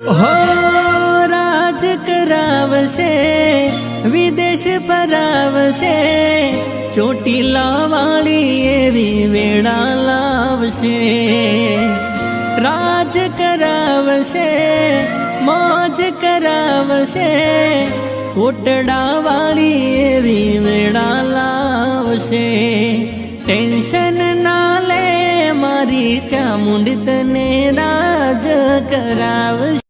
હો રાજ કરાવશે વિદેશ ફરાવશે ચોટીલા વાળી એવી વેળા લાવશે રાજ કરાવશે મોજ કરાવશે કોટડા વાળી એવી વેળા લાવશે ટેન્શન ના લે મારી ચામુંડ તને રાજ કરાવશે